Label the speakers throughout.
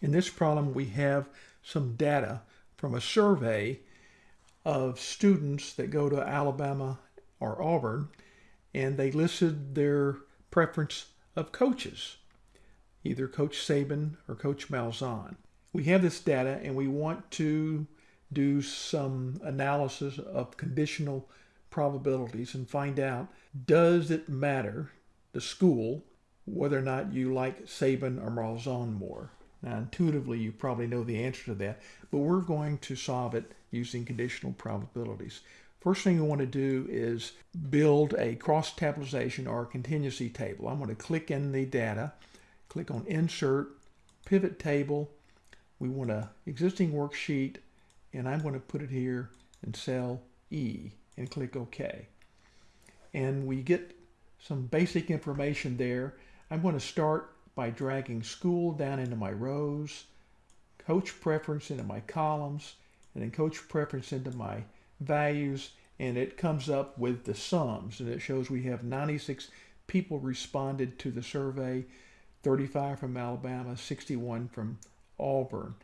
Speaker 1: In this problem, we have some data from a survey of students that go to Alabama or Auburn, and they listed their preference of coaches, either Coach Saban or Coach Malzahn. We have this data and we want to do some analysis of conditional probabilities and find out does it matter, the school, whether or not you like Saban or Malzahn more. Now, intuitively, you probably know the answer to that, but we're going to solve it using conditional probabilities. First thing we want to do is build a cross-tabulation or a contingency table. I'm going to click in the data, click on Insert, Pivot Table. We want an existing worksheet, and I'm going to put it here in cell E and click OK. And we get some basic information there. I'm going to start by dragging school down into my rows, coach preference into my columns, and then coach preference into my values, and it comes up with the sums. And it shows we have 96 people responded to the survey, 35 from Alabama, 61 from Auburn.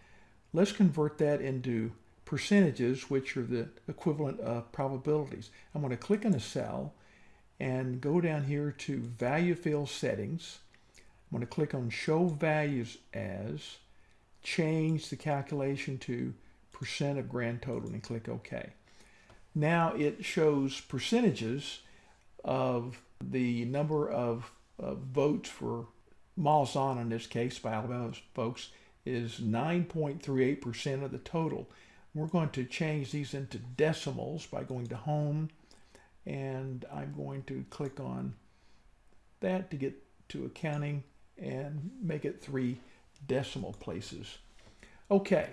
Speaker 1: Let's convert that into percentages, which are the equivalent of probabilities. I'm going to click on a cell and go down here to value field settings I'm going to click on Show Values As, change the calculation to percent of grand total and click OK. Now it shows percentages of the number of uh, votes for Malzahn in this case by Alabama folks is 9.38% of the total. We're going to change these into decimals by going to Home and I'm going to click on that to get to accounting and make it three decimal places. Okay,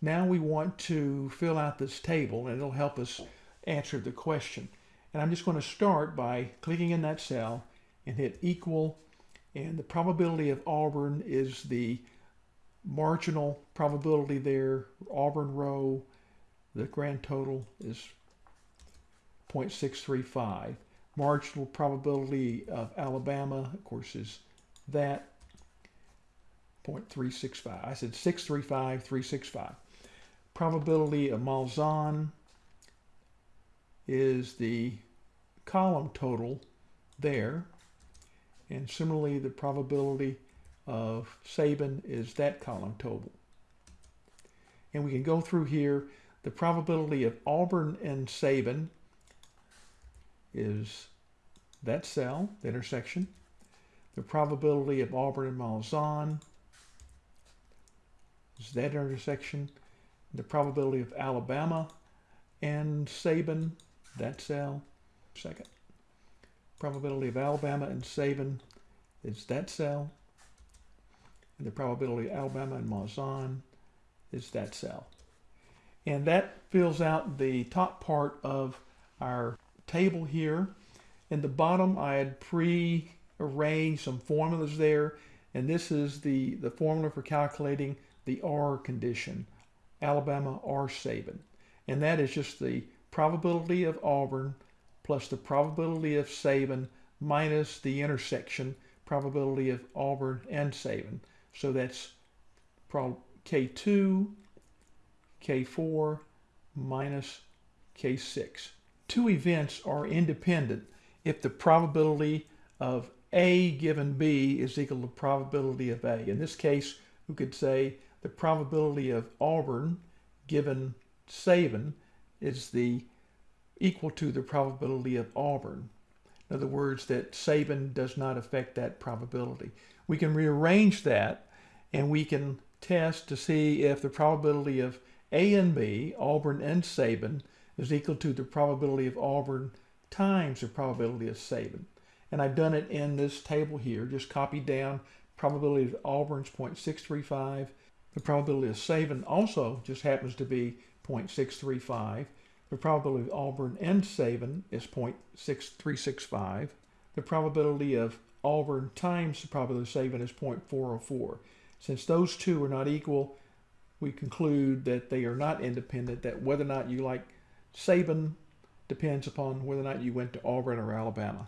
Speaker 1: now we want to fill out this table and it'll help us answer the question. And I'm just going to start by clicking in that cell and hit equal and the probability of Auburn is the marginal probability there, Auburn row, the grand total is 0.635. Marginal probability of Alabama, of course, is that 0.365. I said 635, 365. Probability of Malzahn is the column total there. And similarly, the probability of Saban is that column total. And we can go through here. The probability of Auburn and Saban is that cell, the intersection the probability of Auburn and Malzahn is that intersection. The probability of Alabama and Saban, that cell, second. Probability of Alabama and Saban is that cell. And the probability of Alabama and Malzahn is that cell. And that fills out the top part of our table here. In the bottom, I had pre arrange some formulas there. And this is the, the formula for calculating the R condition, Alabama R Saban. And that is just the probability of Auburn plus the probability of Saban minus the intersection probability of Auburn and Saban. So that's K2, K4 minus K6. Two events are independent if the probability of a given B is equal to probability of A. In this case, we could say the probability of Auburn given Saban is the equal to the probability of Auburn. In other words, that Saban does not affect that probability. We can rearrange that and we can test to see if the probability of A and B, Auburn and Saban, is equal to the probability of Auburn times the probability of Saban and I've done it in this table here. Just copied down probability of Auburn's 0.635. The probability of Saban also just happens to be 0.635. The probability of Auburn and Saban is 0.6365. The probability of Auburn times the probability of Saban is 0.404. Since those two are not equal, we conclude that they are not independent, that whether or not you like Saban depends upon whether or not you went to Auburn or Alabama.